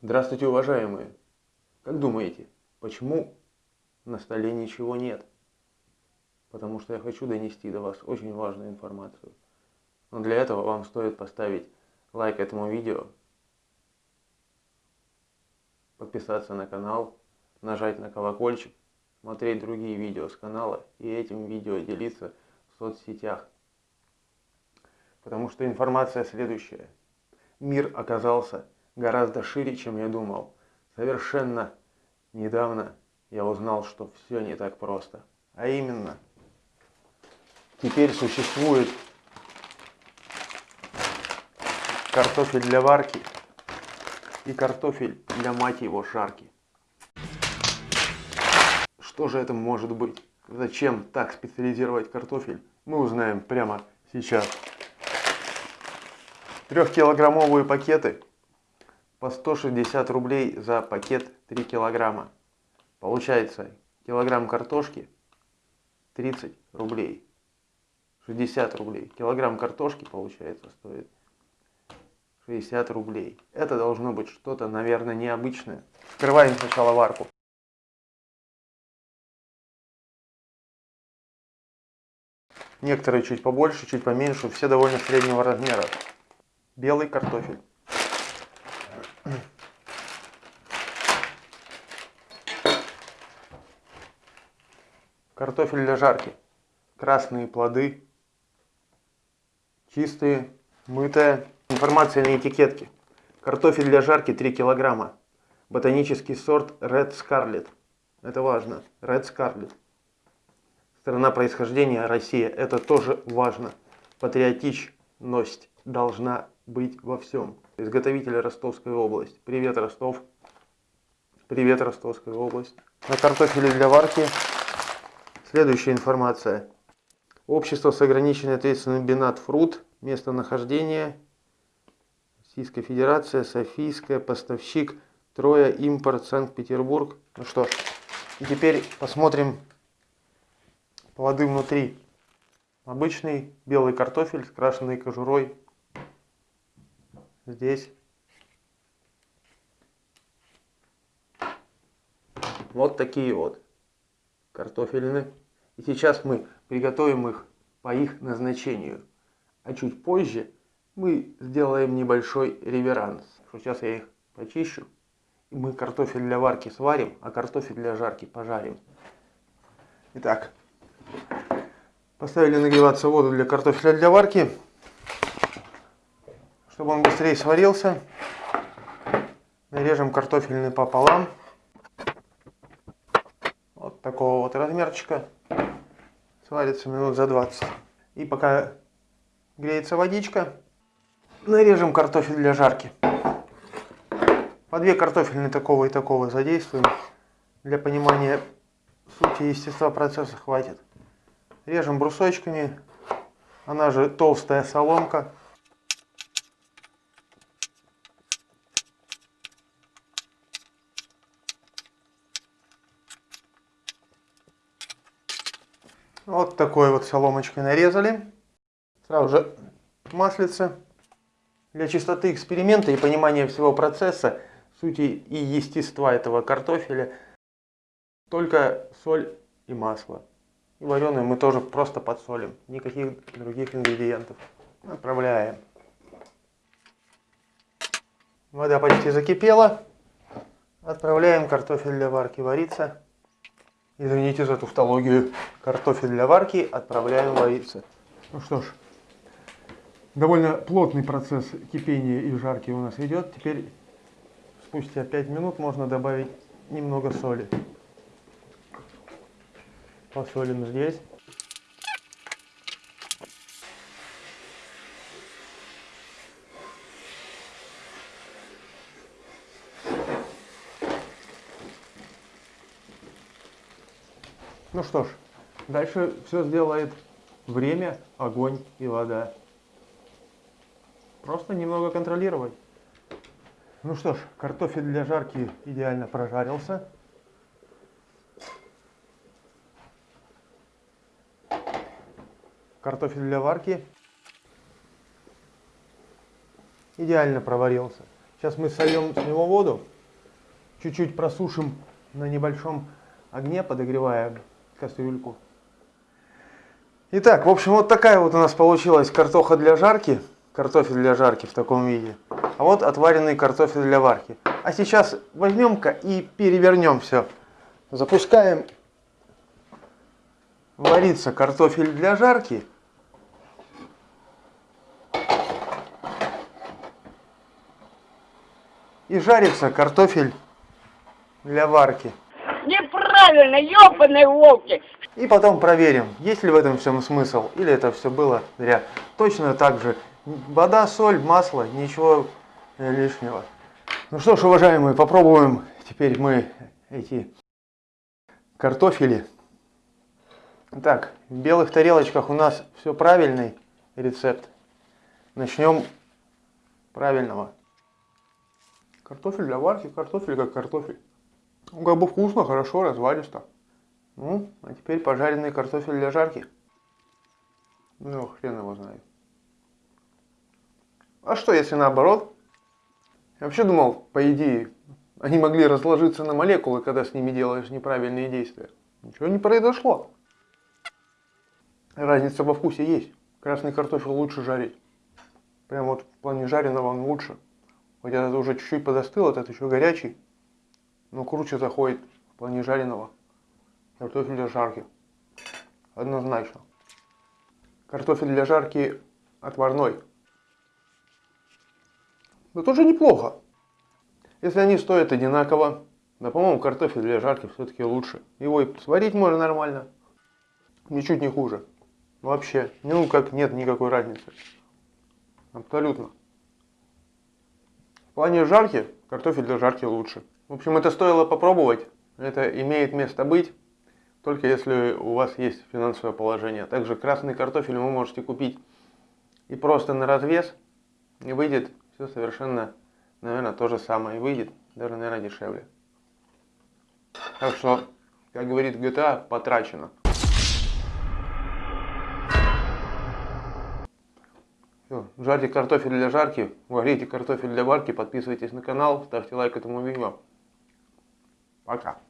Здравствуйте, уважаемые! Как думаете, почему на столе ничего нет? Потому что я хочу донести до вас очень важную информацию. Но для этого вам стоит поставить лайк этому видео, подписаться на канал, нажать на колокольчик, смотреть другие видео с канала и этим видео делиться в соцсетях. Потому что информация следующая. Мир оказался гораздо шире, чем я думал. Совершенно недавно я узнал, что все не так просто. А именно, теперь существует картофель для варки и картофель для мать его жарки. Что же это может быть? Зачем так специализировать картофель? Мы узнаем прямо сейчас. Трехкилограммовые пакеты по 160 рублей за пакет 3 килограмма. Получается килограмм картошки 30 рублей. 60 рублей. Килограмм картошки получается стоит 60 рублей. Это должно быть что-то, наверное, необычное. Вскрываем сначала варку. Некоторые чуть побольше, чуть поменьше, все довольно среднего размера. Белый картофель. Картофель для жарки. Красные плоды. Чистые, мытая. Информация на этикетке. Картофель для жарки 3 килограмма. Ботанический сорт Red Scarlet. Это важно. Red Scarlet. Страна происхождения Россия. Это тоже важно. Патриотичность должна быть во всем. Изготовитель Ростовская область. Привет, Ростов. Привет, Ростовская область. На картофеле для варки Следующая информация. Общество с ограниченной ответственностью Бинат Фрут. Местонахождение. Российская Федерация, Софийская, поставщик, Троя, импорт, Санкт-Петербург. Ну что, и теперь посмотрим плоды внутри. Обычный белый картофель с крашенной кожурой. Здесь. Вот такие вот картофельные. И сейчас мы приготовим их по их назначению. А чуть позже мы сделаем небольшой реверанс. Сейчас я их почищу. И мы картофель для варки сварим, а картофель для жарки пожарим. Итак, поставили нагреваться воду для картофеля для варки. Чтобы он быстрее сварился, нарежем картофельный пополам такого вот размерчика. Сварится минут за 20. И пока греется водичка, нарежем картофель для жарки. По две картофельные такого и такого задействуем. Для понимания сути естества процесса хватит. Режем брусочками. Она же толстая соломка. Вот такой вот соломочкой нарезали. Сразу же маслице. Для чистоты эксперимента и понимания всего процесса, сути и естества этого картофеля, только соль и масло. И вареную мы тоже просто подсолим. Никаких других ингредиентов. Отправляем. Вода почти закипела. Отправляем картофель для варки вариться. Извините за тавтологию. Картофель для варки отправляем вариться. Ну что ж, довольно плотный процесс кипения и жарки у нас идет. Теперь спустя 5 минут можно добавить немного соли. Посолим здесь. Ну что ж, дальше все сделает время, огонь и вода. Просто немного контролировать. Ну что ж, картофель для жарки идеально прожарился. Картофель для варки идеально проварился. Сейчас мы сольем с него воду, чуть-чуть просушим на небольшом огне, подогревая кастрюльку. Итак, в общем, вот такая вот у нас получилась картоха для жарки, картофель для жарки в таком виде. А вот отваренный картофель для варки. А сейчас возьмем-ка и перевернем все. Запускаем вариться картофель для жарки. И жарится картофель для варки. Неправильно, ёбаные волки! И потом проверим, есть ли в этом всем смысл, или это все было зря. Точно так же, вода, соль, масло, ничего э, лишнего. Ну что ж, уважаемые, попробуем теперь мы эти картофели. Так, в белых тарелочках у нас все правильный рецепт. Начнем правильного. Картофель для варки, картофель как картофель. Ну, как бы вкусно, хорошо, развалисто. Ну, а теперь пожаренный картофель для жарки. Ну, хрен его знает. А что, если наоборот? Я вообще думал, по идее, они могли разложиться на молекулы, когда с ними делаешь неправильные действия. Ничего не произошло. Разница во вкусе есть. Красный картофель лучше жарить. Прям вот в плане жареного он лучше. Хоть этот уже чуть-чуть подостыл, этот еще горячий. Но круче заходит в плане жареного. Картофель для жарки. Однозначно. Картофель для жарки отварной. Но тоже неплохо. Если они стоят одинаково, да, по-моему, картофель для жарки все-таки лучше. Его и сварить можно нормально. Ничуть не хуже. Вообще. Ну, как нет никакой разницы. Абсолютно. В плане жарки, картофель для жарки лучше. В общем, это стоило попробовать. Это имеет место быть. Только если у вас есть финансовое положение. Также красный картофель вы можете купить и просто на развес. И выйдет все совершенно, наверное, то же самое. И выйдет даже, наверное, дешевле. Так что, как говорит GTA, потрачено. Все, жарьте картофель для жарки, варите картофель для варки, подписывайтесь на канал, ставьте лайк этому видео. Пока.